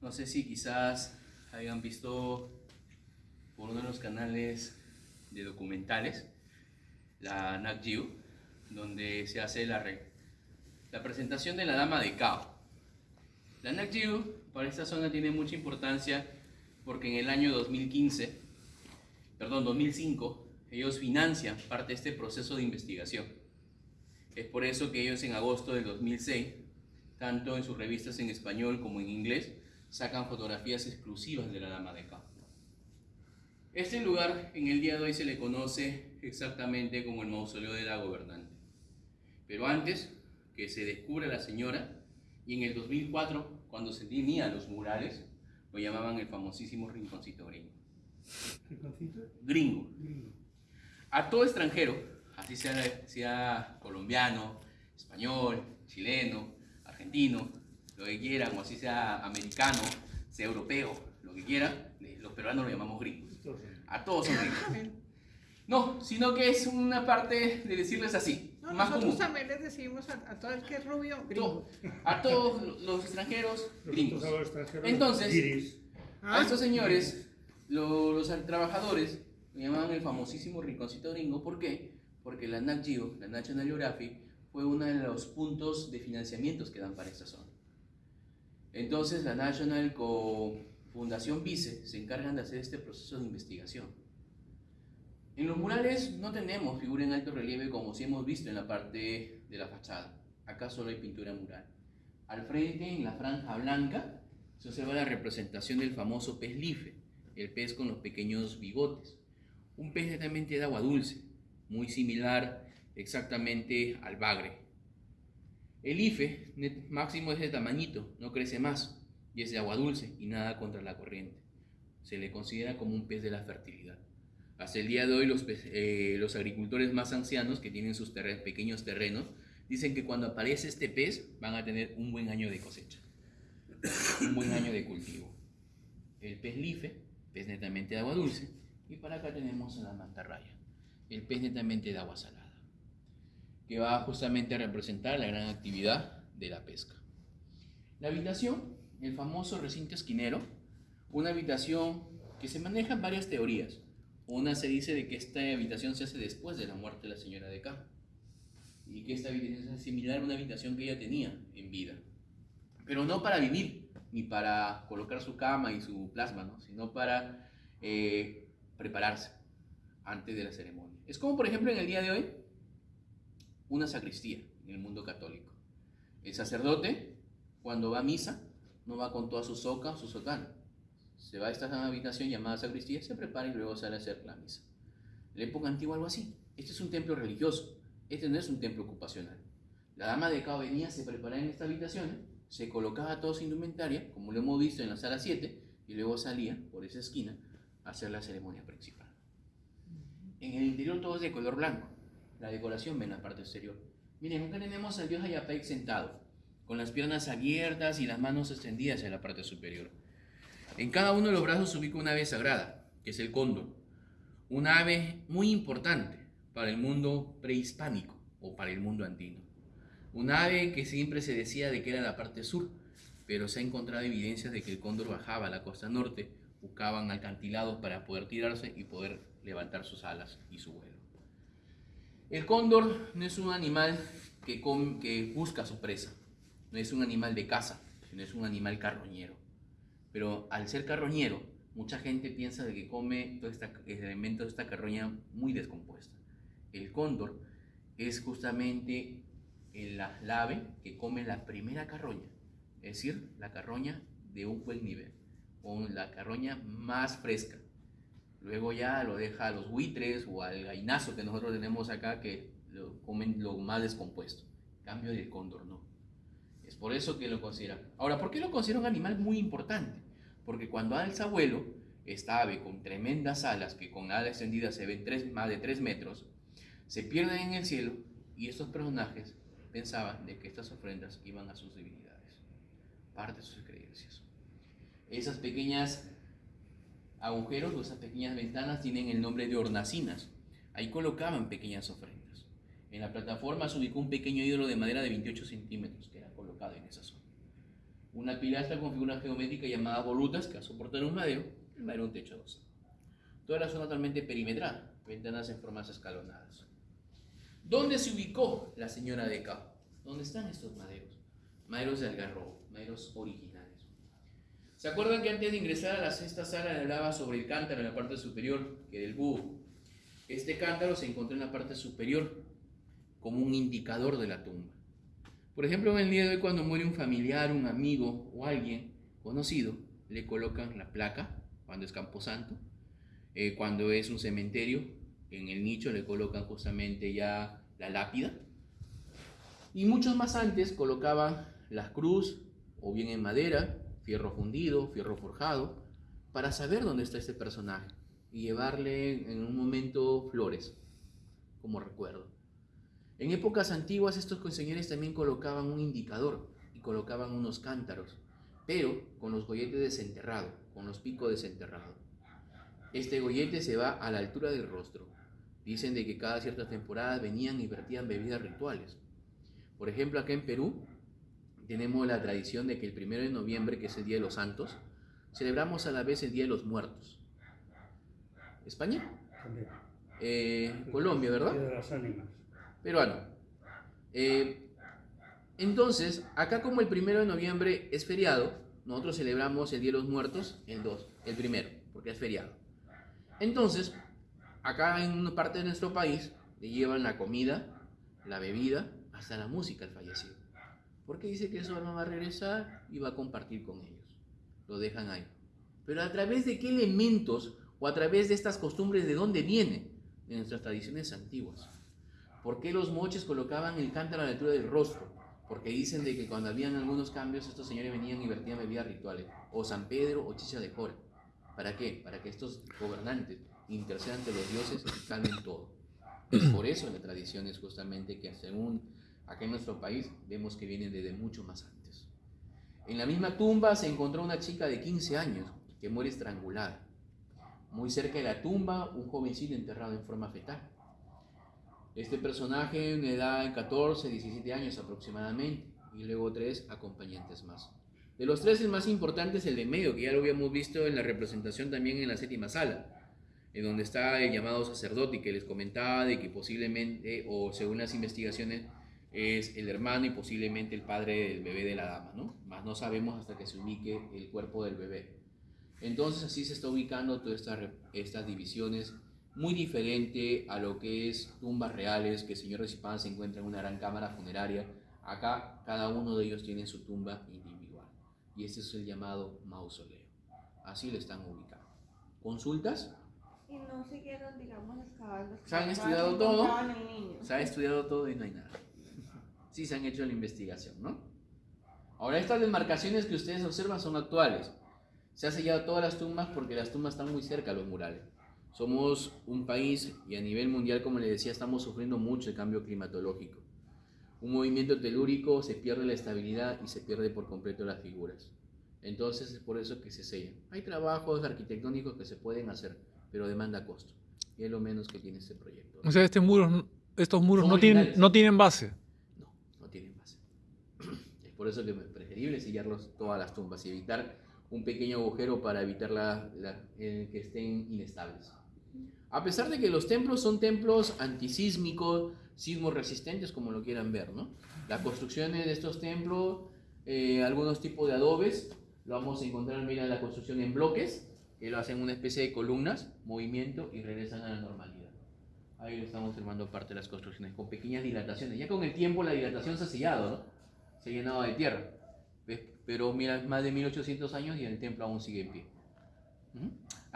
No sé si quizás hayan visto por uno de los canales de documentales, la Nat Geo, donde se hace la, la presentación de la Dama de Cao. La Nat Geo para esta zona tiene mucha importancia porque en el año 2015, perdón, 2005, ellos financian parte de este proceso de investigación. Es por eso que ellos en agosto del 2006, tanto en sus revistas en español como en inglés, sacan fotografías exclusivas de la Dama de Cao. Este lugar en el día de hoy se le conoce exactamente como el mausoleo de la gobernante. Pero antes que se descubra la señora, y en el 2004, cuando se tenían los murales, lo llamaban el famosísimo rinconcito gringo. ¿Rinconcito? Gringo. A todo extranjero, así sea, sea colombiano, español, chileno, argentino, lo que quieran, o así sea americano, sea europeo, lo que quiera, los peruanos lo llamamos gringos. A todos son gringos. No, sino que es una parte de decirles así, No, más nosotros común. también les decimos a, a todo el que es rubio, gringo. A todos los extranjeros, gringos. Los Entonces, guiris. A estos señores, lo- los trabajadores, lo llamaban el famosísimo rinconcito gringo. ¿Por qué? Porque la Nat Geo, la National Geographic, fue uno de los puntos de financiamientos que dan para esta zona. Entonces, la National Fundación Vice se encargan de hacer este proceso de investigación. En los murales no tenemos figura en alto relieve como si hemos visto en la parte de la fachada. Acá solo hay pintura mural. Al frente, en la franja blanca, se observa la representación del famoso pez life, el pez con los pequeños bigotes. Un pez netamente de agua dulce, muy similar exactamente al bagre. El ife máximo es de tamañito, no crece más, y es de agua dulce y nada contra la corriente. Se le considera como un pez de la fertilidad. Hasta el día de hoy los, eh, agricultores más ancianos que tienen sus pequeños terrenos dicen que cuando aparece este pez van a tener un buen año de cosecha un buen año de cultivo. El pez life, pez netamente de agua dulce, y para acá tenemos a la mantarraya, el pez netamente de agua salada, que va justamente a representar la gran actividad de la pesca. La habitación, el famoso recinto esquinero, una habitación que se maneja en varias teorías. Una se dice de que esta habitación se hace después de la muerte de la señora de K, y que esta habitación es similar a una habitación que ella tenía en vida pero no para vivir, ni para colocar su cama y su plasma, ¿no? sino para eh, prepararse antes de la ceremonia. Es como, por ejemplo, en el día de hoy, una sacristía en el mundo católico. El sacerdote, cuando va a misa, no va con toda su soca, su sotana. Se va a esta habitación llamada sacristía, se prepara y luego sale a hacer la misa. En la época antigua algo así. Este es un templo religioso, este no es un templo ocupacional. La dama de Cao venía, se preparaba en esta habitación, se colocaba toda su indumentaria, como lo hemos visto en la sala 7, y luego salía por esa esquina a hacer la ceremonia principal. En el interior todo es de color blanco. La decoración en la parte exterior. Miren, acá tenemos al dios Ayapec sentado, con las piernas abiertas y las manos extendidas en la parte superior. En cada uno de los brazos se ubica una ave sagrada, que es el cóndor. Una ave muy importante para el mundo prehispánico o para el mundo andino. Un ave que siempre se decía de que era la parte sur, pero se ha encontrado evidencias de que el cóndor bajaba a la costa norte, buscaban acantilados para poder tirarse y poder levantar sus alas y su vuelo. El cóndor no es un animal que, busca su presa, no es un animal de caza, sino es un animal carroñero. Pero al ser carroñero, mucha gente piensa de que come todo este elemento de esta carroña muy descompuesta. El cóndor es justamente el ave que come la primera carroña, es decir, la carroña de un buen nivel, o la carroña más fresca. Luego ya lo deja a los buitres o al gainazo que nosotros tenemos acá que lo comen lo más descompuesto. Cambio del cóndor no. Es por eso que lo consideran. Ahora, ¿por qué lo considera un animal muy importante? Porque cuando alza vuelo, esta ave con tremendas alas, que con alas extendidas se ven tres, más de 3 metros, se pierden en el cielo y estos personajes pensaban de que estas ofrendas iban a sus divinidades, parte de sus creencias. Esas pequeñas agujeros o esas pequeñas ventanas tienen el nombre de hornacinas. Ahí colocaban pequeñas ofrendas. En la plataforma se ubicó un pequeño ídolo de madera de 28 centímetros que era colocado en esa zona. una pilastra con figuras geométricas llamadas volutas que soportan un madero, el madero un techo dos. Toda la zona totalmente perimetral, ventanas en formas escalonadas. ¿Dónde se ubicó la señora de Cao? ¿Dónde están estos maderos? Maderos de algarrobo, maderos originales. ¿Se acuerdan que antes de ingresar a la sexta sala le hablaba sobre el cántaro en la parte superior, que del búho? Este cántaro se encontró en la parte superior como un indicador de la tumba. Por ejemplo, en el día de hoy cuando muere un familiar, un amigo o alguien conocido, le colocan la placa cuando es camposanto, eh, cuando es un cementerio, en el nicho le colocan justamente ya la lápida. Y muchos más antes colocaban la cruz, o bien en madera, fierro fundido, fierro forjado, para saber dónde está este personaje y llevarle en un momento flores como recuerdo. En épocas antiguas estos señores también colocaban un indicador y colocaban unos cántaros, pero con los golletes desenterrados, con los picos desenterrados. Este gollete se va a la altura del rostro. Dicen de que cada cierta temporada venían y vertían bebidas rituales. Por ejemplo, acá en Perú tenemos la tradición de que el primero de noviembre, que es el Día de los Santos, celebramos a la vez el Día de los Muertos. ¿España? Eh, Colombia, ¿verdad? Día de las ánimas. Peruano. Eh, entonces, acá como el primero de noviembre es feriado, nosotros celebramos el Día de los Muertos el 2, el primero, porque es feriado. Entonces, acá en una parte de nuestro país le llevan la comida, la bebida, hasta la música al fallecido. Porque dice que su alma va a regresar y va a compartir con ellos. Lo dejan ahí. Pero a través de qué elementos o a través de estas costumbres de dónde viene, de nuestras tradiciones antiguas. ¿Por qué los moches colocaban el cántaro a la altura del rostro? Porque dicen de que cuando habían algunos cambios, estos señores venían y vertían bebidas rituales, o San Pedro o Chicha de Jora. ¿Para qué? Para que estos gobernantes intercedan ante los dioses y calmen todo. Es por eso la tradición es justamente que según acá en nuestro país vemos que vienen desde mucho más antes. En la misma tumba se encontró una chica de 15 años que muere estrangulada. Muy cerca de la tumba, un jovencito enterrado en forma fetal. Este personaje en edad de 14, 17 años aproximadamente, y luego tres acompañantes más. De los tres, el más importante es el de medio, que ya lo habíamos visto en la representación también en la séptima sala, en donde está el llamado sacerdote que les comentaba de que posiblemente, o según las investigaciones, es el hermano y posiblemente el padre del bebé de la dama, ¿no? Más no sabemos hasta que se ubique el cuerpo del bebé. Entonces así se está ubicando todas estas, estas divisiones, muy diferente a lo que es tumbas reales, que el señor Recipán se encuentra en una gran cámara funeraria. Acá cada uno de ellos tiene su tumba individual. Y este es el llamado mausoleo. Así lo están ubicando. ¿Consultas? Y no siguieron, digamos, excavando. Se han estudiado todo. Se ha estudiado todo y no hay nada. Sí se han hecho la investigación, ¿no? Ahora estas demarcaciones que ustedes observan son actuales. Se ha sellado todas las tumbas porque las tumbas están muy cerca a los murales. Somos un país y a nivel mundial, como les decía, estamos sufriendo mucho el cambio climatológico. Un movimiento telúrico se pierde la estabilidad y se pierde por completo las figuras. Entonces es por eso que se sellan. Hay trabajos arquitectónicos que se pueden hacer, pero demanda costo. Y es lo menos que tiene este proyecto. O sea, este muro, estos muros tienen, no tienen base. No, no tienen base. Es por eso que es preferible sellarlos todas las tumbas y evitar un pequeño agujero para evitar la- la- el que estén inestables. A pesar de que los templos son templos antisísmicos, sismos resistentes, como lo quieran ver, ¿no? Las construcciones de estos templos, eh, algunos tipos de adobes, lo vamos a encontrar, mira, la construcción en bloques, que lo hacen una especie de columnas, movimiento y regresan a la normalidad. Ahí lo estamos observando parte de las construcciones, con pequeñas dilataciones. Ya con el tiempo la dilatación se ha sellado, ¿no? Se ha llenado de tierra. ¿ves? Pero mira, más de 1800 años y el templo aún sigue en pie.